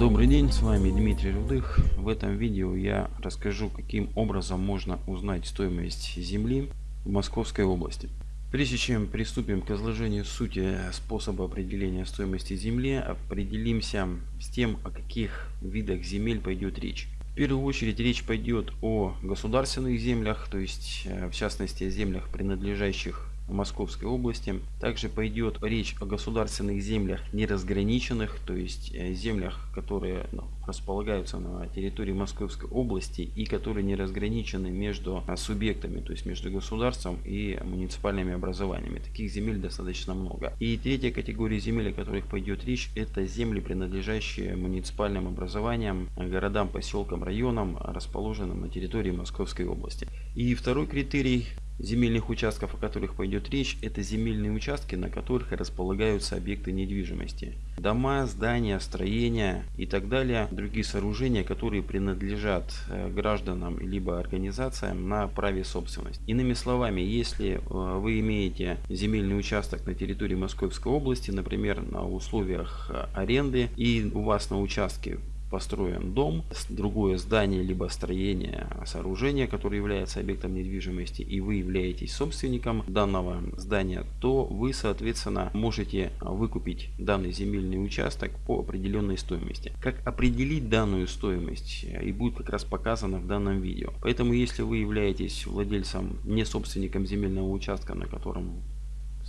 Добрый день, с вами Дмитрий Рудых. В этом видео я расскажу, каким образом можно узнать стоимость земли в Московской области. Прежде чем приступим к изложению сути способа определения стоимости земли, определимся с тем, о каких видах земель пойдет речь. В первую очередь речь пойдет о государственных землях, то есть э, в частности о землях, принадлежащих Московской области. Также пойдет речь о государственных землях неразграниченных, то есть э, землях, которые ну, располагаются на территории Московской области и которые не разграничены между а, субъектами, то есть между государством и муниципальными образованиями. Таких земель достаточно много. И третья категория земель, о которых пойдет речь, это земли, принадлежащие муниципальным образованиям, городам, поселкам, районам, расположенным на территории Московской области. И второй критерий земельных участков, о которых пойдет речь, это земельные участки, на которых располагаются объекты недвижимости. Дома, здания, строения и так далее, другие сооружения, которые принадлежат э, гражданам либо организациям на праве собственности. Иными словами, если э, вы имеете земельный участок на территории Московской области, например, на условиях э, аренды, и у вас на участке построен дом, другое здание, либо строение, сооружение, которое является объектом недвижимости, и вы являетесь собственником данного здания, то вы, соответственно, можете выкупить данный земельный участок по определенной стоимости. Как определить данную стоимость и будет как раз показано в данном видео. Поэтому, если вы являетесь владельцем, не собственником земельного участка, на котором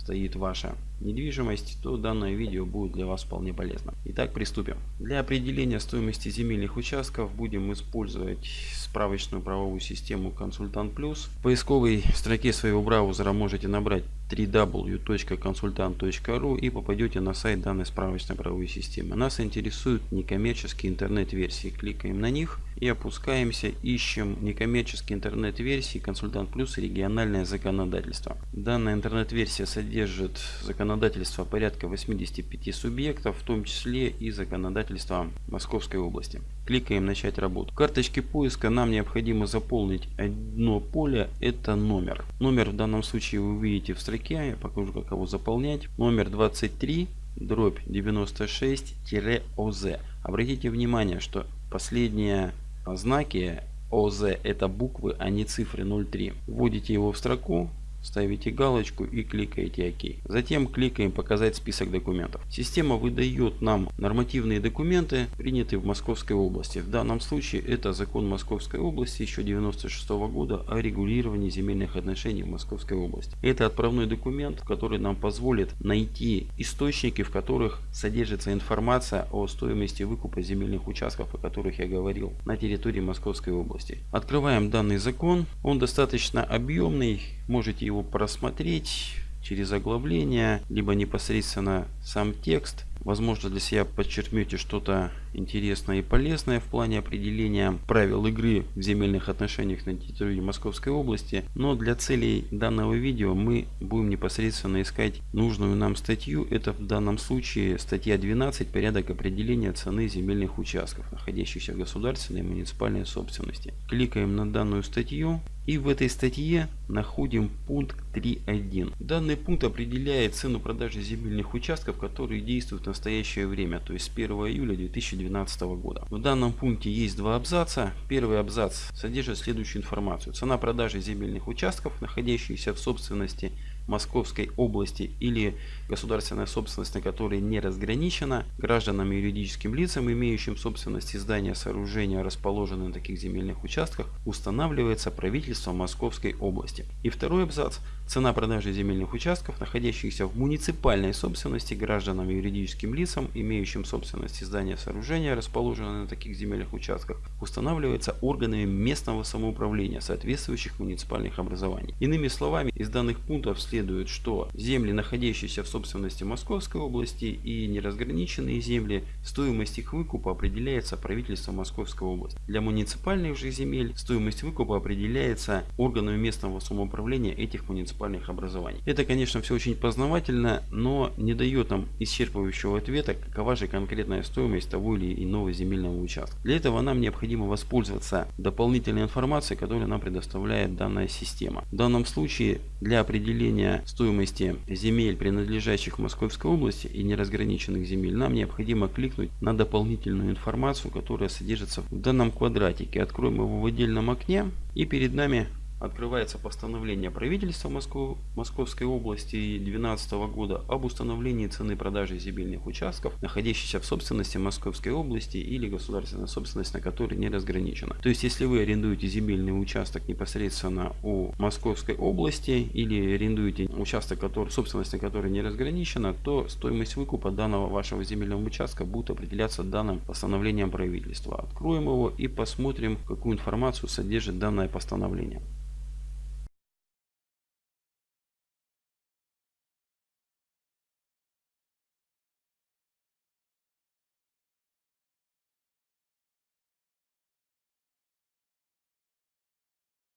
стоит ваша недвижимость, то данное видео будет для вас вполне полезно. Итак, приступим. Для определения стоимости земельных участков будем использовать справочную правовую систему Консультант Плюс. В поисковой строке своего браузера можете набрать www.consultant.ru и попадете на сайт данной справочной правовой системы. Нас интересуют некоммерческие интернет-версии. Кликаем на них и опускаемся, ищем некоммерческие интернет-версии Консультант Плюс и региональное законодательство. Данная интернет-версия содержит законодательство порядка 85 субъектов, в том числе и законодательства Московской области. Кликаем начать работу. В карточке поиска нам необходимо заполнить одно поле, это номер. Номер в данном случае вы увидите в строке, я покажу как его заполнять. Номер 23 дробь 96-ОЗ. Обратите внимание, что последние знаки ОЗ это буквы, а не цифры 03. Вводите его в строку, ставите галочку и кликаете ОК. Затем кликаем показать список документов. Система выдает нам нормативные документы, принятые в Московской области. В данном случае это закон Московской области еще 96 -го года о регулировании земельных отношений в Московской области. Это отправной документ, который нам позволит найти источники, в которых содержится информация о стоимости выкупа земельных участков, о которых я говорил, на территории Московской области. Открываем данный закон. Он достаточно объемный, можете его просмотреть через оглавление, либо непосредственно сам текст. Возможно для себя подчеркнете что-то интересное и полезное в плане определения правил игры в земельных отношениях на территории Московской области. Но для целей данного видео мы будем непосредственно искать нужную нам статью. Это в данном случае статья 12 «Порядок определения цены земельных участков, находящихся в государственной и муниципальной собственности». Кликаем на данную статью. И в этой статье находим пункт 3.1. Данный пункт определяет цену продажи земельных участков, которые действуют в настоящее время, то есть с 1 июля 2012 года. В данном пункте есть два абзаца. Первый абзац содержит следующую информацию. Цена продажи земельных участков, находящихся в собственности Московской области или государственная собственность, на которой не разграничена, гражданам и юридическим лицам, имеющим собственность здания, сооружения, расположенные на таких земельных участках, устанавливается правительством Московской области. И второй абзац. Цена продажи земельных участков, находящихся в муниципальной собственности гражданам и юридическим лицам, имеющим собственность здания, сооружения, расположенные на таких земельных участках, устанавливается органами местного самоуправления соответствующих муниципальных образований. Иными словами, из данных пунктов следует, что земли, находящиеся в собственности Московской области и неразграниченные земли, стоимость их выкупа определяется правительством Московской области. Для муниципальных же земель стоимость выкупа определяется органами местного самоуправления этих муниципальных образований. Это, конечно, все очень познавательно, но не дает нам исчерпывающего ответа, какова же конкретная стоимость того или иного земельного участка. Для этого нам необходимо воспользоваться дополнительной информацией, которую нам предоставляет данная система. В данном случае для определения установления стоимости земель, принадлежащих Московской области и неразграниченных земель, нам необходимо кликнуть на дополнительную информацию, которая содержится в данном квадратике. Откроем его в отдельном окне и перед нами открывается постановление правительства Москвы, Московской области 2012 года об установлении цены продажи земельных участков, находящихся в собственности Московской области или государственная собственность, на которой не разграничена. То есть, если вы арендуете земельный участок непосредственно у Московской области или арендуете участок, который, собственность на который не разграничена, то стоимость выкупа данного вашего земельного участка будет определяться данным постановлением правительства. Откроем его и посмотрим, какую информацию содержит данное постановление.